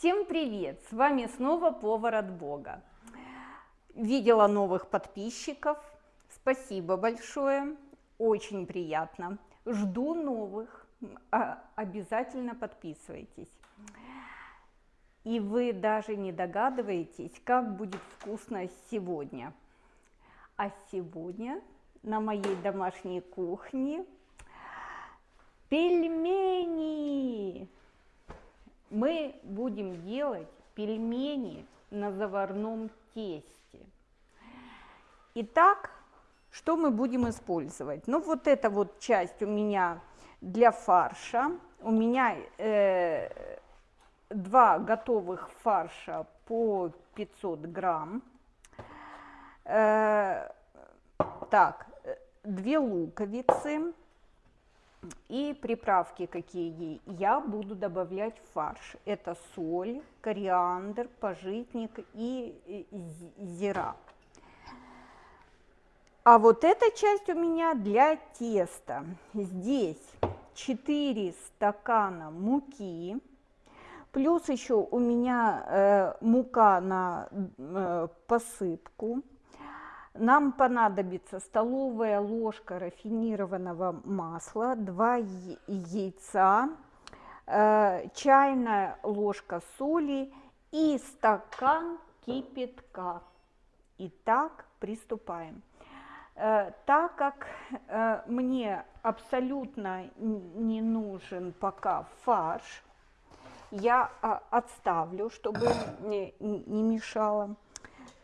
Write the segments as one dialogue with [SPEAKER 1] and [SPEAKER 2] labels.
[SPEAKER 1] Всем привет! С вами снова повар от Бога. Видела новых подписчиков. Спасибо большое. Очень приятно. Жду новых. А, обязательно подписывайтесь. И вы даже не догадываетесь, как будет вкусно сегодня. А сегодня на моей домашней кухне пельмени мы будем делать пельмени на заварном тесте. Итак, что мы будем использовать? Ну, вот эта вот часть у меня для фарша. У меня э, два готовых фарша по 500 грамм. Э, так, две луковицы, и приправки какие я буду добавлять в фарш. Это соль, кориандр, пожитник и зира. А вот эта часть у меня для теста. Здесь 4 стакана муки, плюс еще у меня э, мука на э, посыпку, нам понадобится столовая ложка рафинированного масла, 2 яйца, э, чайная ложка соли и стакан кипятка. Итак, приступаем. Э, так как э, мне абсолютно не нужен пока фарш, я а, отставлю, чтобы не мешало.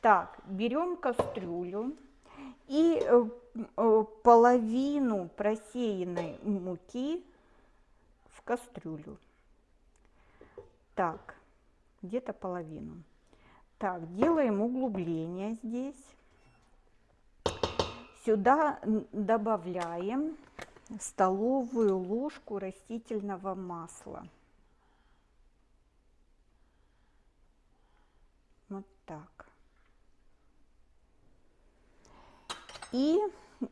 [SPEAKER 1] Так, берем кастрюлю и э, э, половину просеянной муки в кастрюлю. Так, где-то половину. Так, делаем углубление здесь. Сюда добавляем столовую ложку растительного масла. Вот так. И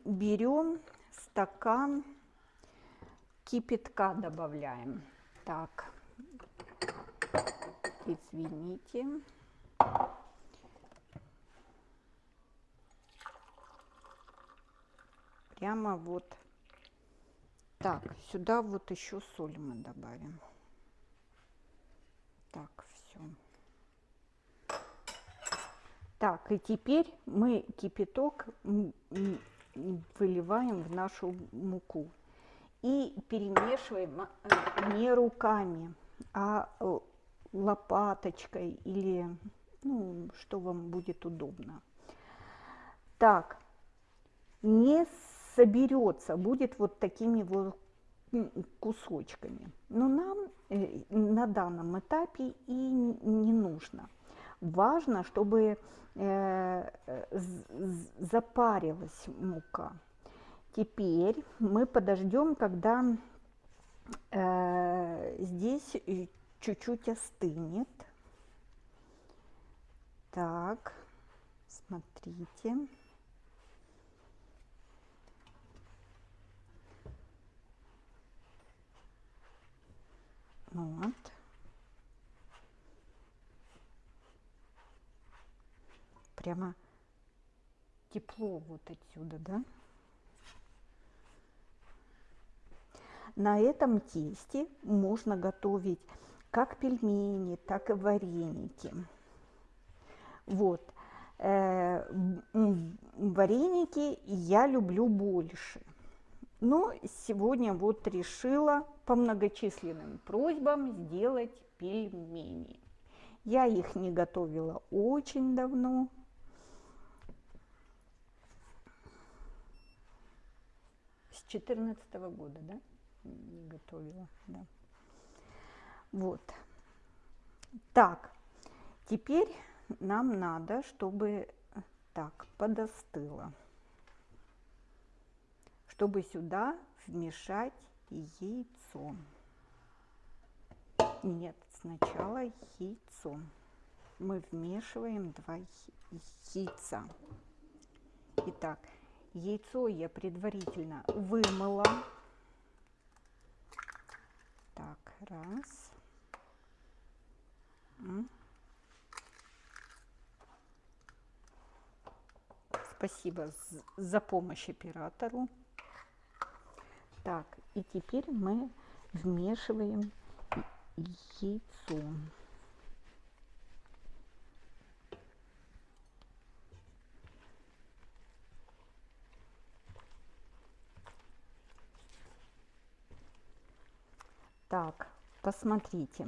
[SPEAKER 1] берем стакан кипятка добавляем. Так, извините. Прямо вот так, сюда вот еще соль мы добавим. Так, все. Так, и теперь мы кипяток выливаем в нашу муку и перемешиваем а, не руками, а э, лопаточкой или ну, что вам будет удобно. Так, не соберется, будет вот такими вот кусочками. Но нам э, на данном этапе и не нужно. Важно, чтобы э, запарилась мука. Теперь мы подождем, когда э, здесь чуть-чуть остынет. Так, смотрите. Вот. Прямо тепло вот отсюда, да? На этом тесте можно готовить как пельмени, так и вареники. Вот. Э, вареники я люблю больше. Но сегодня вот решила по многочисленным просьбам сделать пельмени. Я их не готовила очень давно, с 14 года, да, готовила, да. Вот. Так, теперь нам надо, чтобы так подостыло, чтобы сюда вмешать яйцо. Нет, сначала яйцо. Мы вмешиваем два яйца. Итак, Яйцо я предварительно вымыла. Так, раз. Спасибо за помощь оператору. Так, и теперь мы вмешиваем яйцо. Так, посмотрите,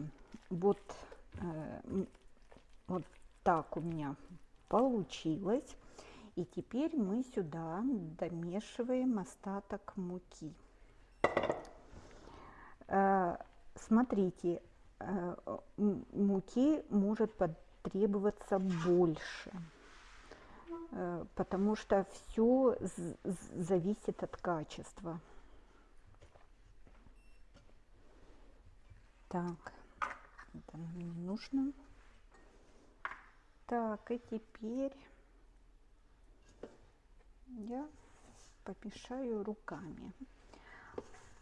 [SPEAKER 1] вот, э, вот так у меня получилось. И теперь мы сюда домешиваем остаток муки. Э, Смотрите, э, муки может потребоваться больше, э, потому что все зависит от качества. Так, это нам не нужно. Так, и теперь я помешаю руками.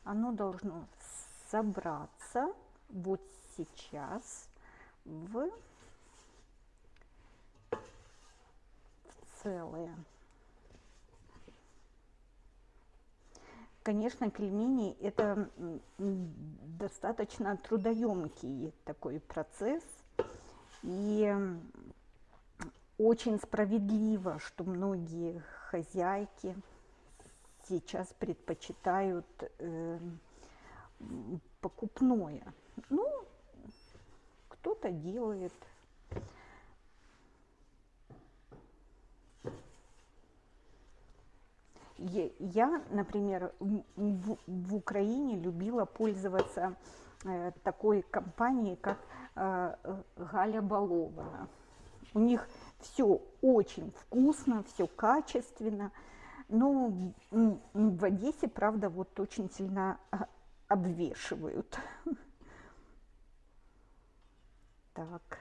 [SPEAKER 1] Оно должно собраться вот сейчас в, целое. Конечно, пельмени это достаточно трудоемкий такой процесс. И очень справедливо, что многие хозяйки сейчас предпочитают э, покупное. Ну, кто-то делает. Я, например, в, в- Украине любила пользоваться э, такой компанией, как э, Галя Балована. У них все очень вкусно, все качественно. Но в Одессе, правда, вот очень сильно а, обвешивают. Так.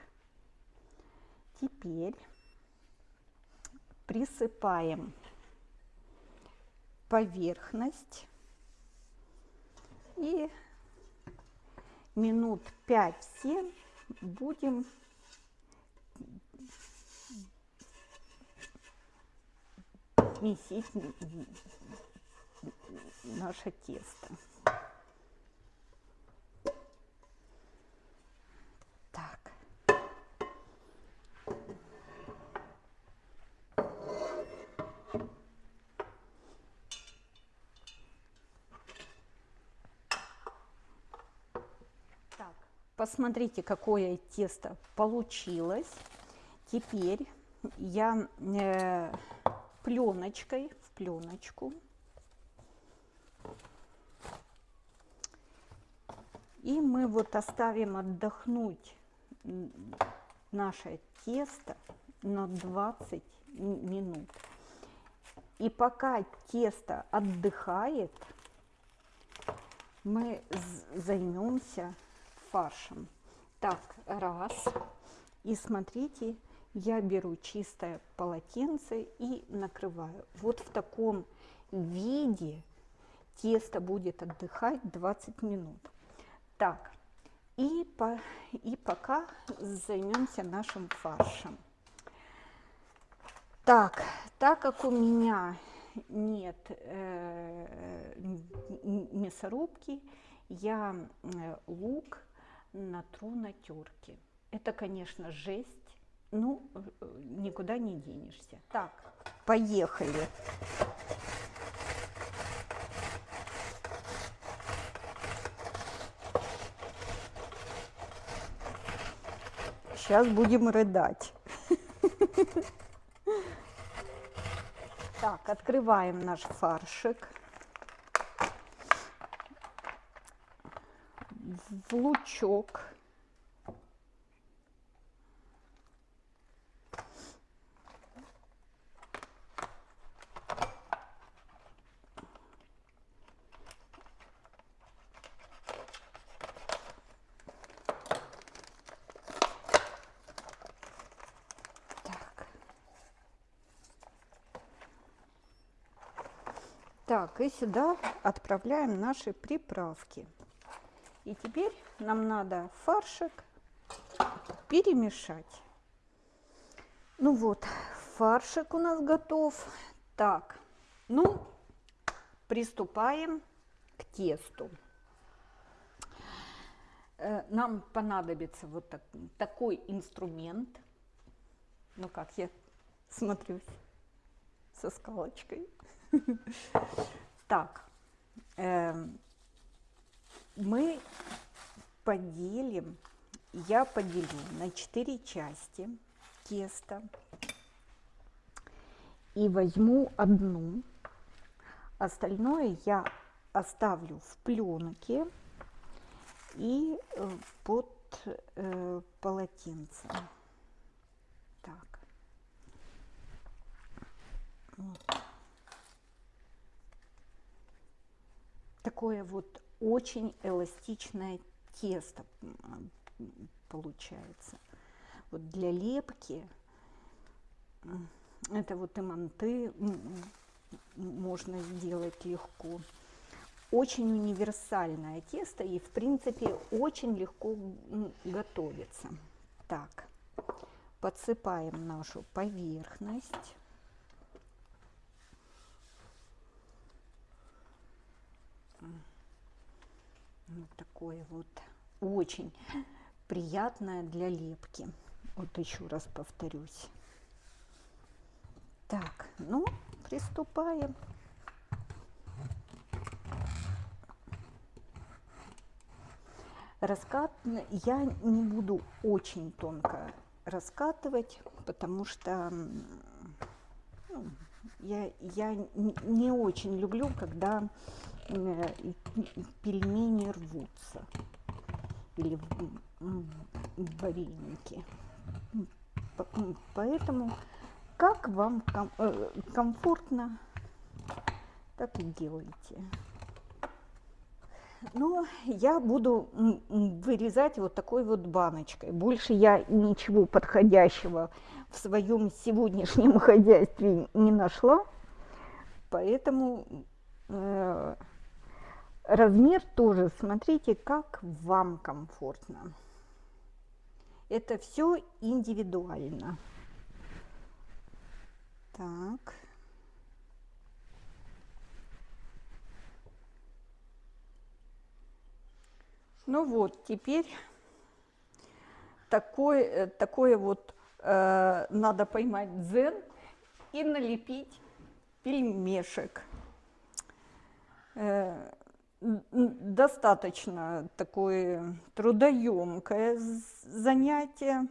[SPEAKER 1] Теперь присыпаем поверхность и минут 5-7 будем месить наше тесто. Посмотрите, какое тесто получилось. Теперь я э, пленочкой в пленочку и мы вот оставим отдохнуть наше тесто на 20 м- минут. И пока тесто отдыхает, мы займемся фаршем. Так, раз. И смотрите, я беру чистое полотенце и накрываю. Вот в таком виде тесто будет отдыхать 20 минут. Так, и, по, и пока займемся нашим фаршем. Так, так как у меня нет э, мясорубки, я э, лук натру на терке. Это, конечно, жесть, ну, э, никуда не денешься. Так, поехали. Сейчас будем рыдать. Так, открываем наш фаршик. В лучок. Так. И сюда отправляем наши приправки. И теперь нам надо фаршик перемешать. Ну вот, фаршик у нас готов. Так, ну, приступаем к тесту. Э, нам понадобится вот так, такой инструмент. Ну как я смотрюсь со скалочкой. Так, эм, мы поделим, я поделю на 4 части тесто и возьму одну, остальное я оставлю в пленке и э, под э, полотенцем. Так. Вот. Такое вот очень эластичное тесто получается. Вот для лепки это вот и манты можно сделать легко. Очень универсальное тесто и, в принципе, очень легко готовится. Так, подсыпаем нашу поверхность. Вот такое вот очень приятное для лепки. Вот еще раз повторюсь. Так, ну, приступаем. Раскат я не буду очень тонко раскатывать, потому что ну, я, я не очень люблю, когда пельмени рвутся или вареники. Поэтому как вам ком э, комфортно, так и делайте. Но я буду вырезать вот такой вот баночкой. Больше я ничего подходящего в своем сегодняшнем хозяйстве не нашла. Поэтому э, размер тоже смотрите, как вам комфортно. Это все индивидуально. Так. Ну вот, теперь такое, э, такое вот э, надо поймать дзен и налепить пельмешек. Э, достаточно такое трудоемкое занятие.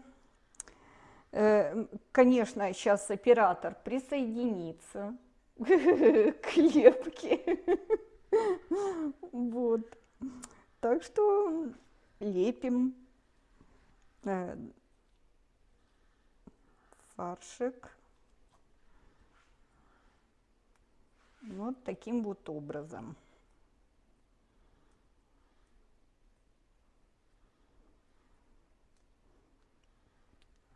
[SPEAKER 1] Э, конечно, сейчас оператор присоединится к лепке. Вот. Так что лепим э, фаршик вот таким вот образом.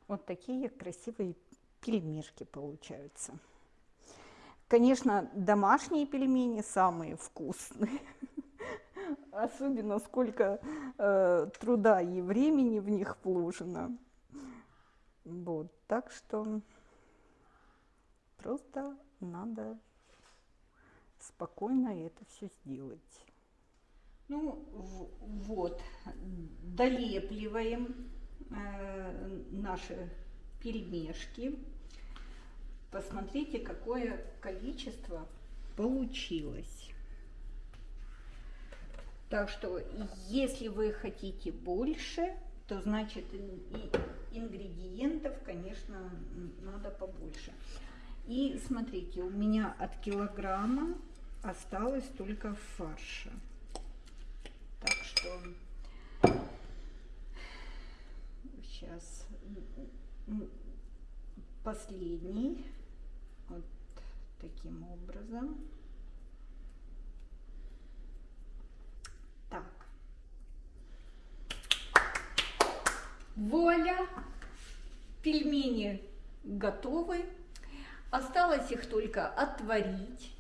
[SPEAKER 1] Вот такие красивые пельмешки получаются. Конечно, домашние пельмени самые вкусные. Особенно сколько э, труда и времени в них вложено. Вот, так что просто надо спокойно это все сделать. Ну вот, долепливаем наши пельмешки. Посмотрите, какое количество получилось. Так что, если вы хотите больше, то значит ингредиентов, конечно, надо побольше. И смотрите, у меня от килограмма осталось только фарша. Так что сейчас последний вот таким образом. Так. Вуаля! Пельмени готовы. Осталось их только отварить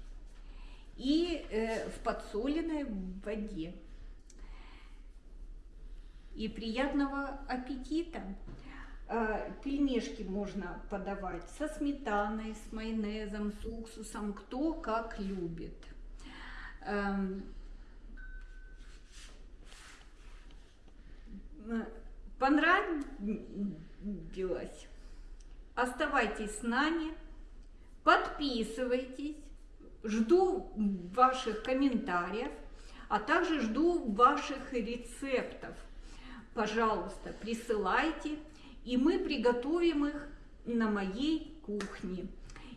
[SPEAKER 1] и э, в подсоленной воде. И приятного аппетита. Э, Пельмешки можно подавать со сметаной, с майонезом, с уксусом, кто как любит. Эм, Понравилось? Оставайтесь с нами, подписывайтесь, жду ваших комментариев, а также жду ваших рецептов. Пожалуйста, присылайте, и мы приготовим их на моей кухне.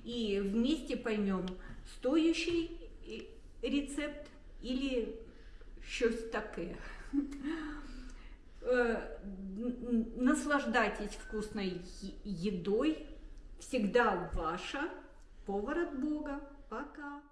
[SPEAKER 1] И вместе поймем, стоящий рецепт или щось таке. Э, наслаждайтесь вкусной едой. Всегда ваша повар от Бога. Пока.